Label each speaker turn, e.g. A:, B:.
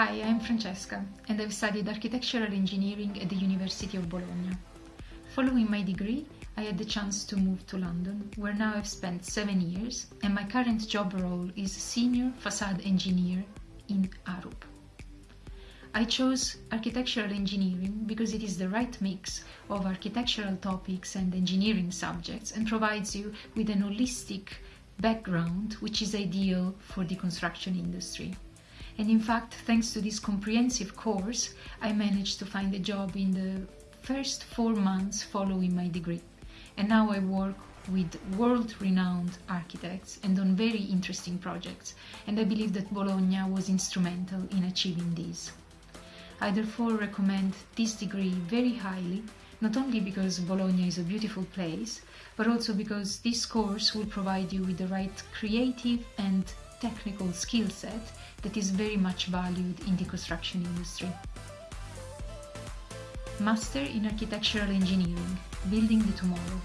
A: Hi, I'm Francesca and I've studied architectural engineering at the University of Bologna. Following my degree, I had the chance to move to London, where now I've spent seven years and my current job role is Senior Facade Engineer in Arup. I chose architectural engineering because it is the right mix of architectural topics and engineering subjects and provides you with an holistic background which is ideal for the construction industry. And in fact, thanks to this comprehensive course, I managed to find a job in the first four months following my degree. And now I work with world-renowned architects and on very interesting projects. And I believe that Bologna was instrumental in achieving this. I therefore recommend this degree very highly, not only because Bologna is a beautiful place, but also because this course will provide you with the right creative and technical skill set that is very much valued in the construction industry. Master in Architectural Engineering, Building the Tomorrow.